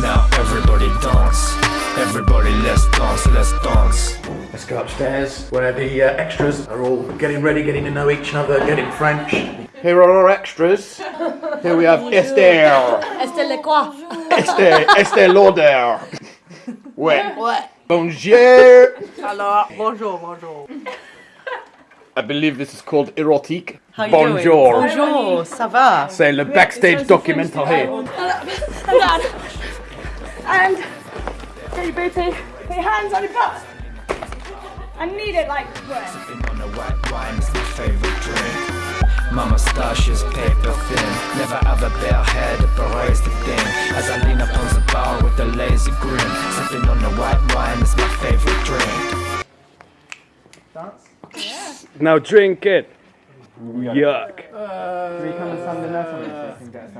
Now everybody dance. Everybody let's dance, let's dance. Let's go upstairs where the uh, extras are all getting ready, getting to know each other, getting French. Here are our extras. Here we have Esther. Estelle les quoi Esther, Esther Lauder. Ouais. Ouais. Bonjour. Alors, bonjour, bonjour. I believe this is called erotique. How Bonjour. doing? Bonjour, ça va? C'est le backstage documental here. Hang on. And get your booty. Put your hands on your butt. I need it like bread. Sipping on the white wine is my favorite drink. My moustache is paper thin. Never ever bare head, but raise the thing. As I lean upon the bar with a lazy grin. Sipping on the white wine is my favorite drink. Now drink it. Yuck. Can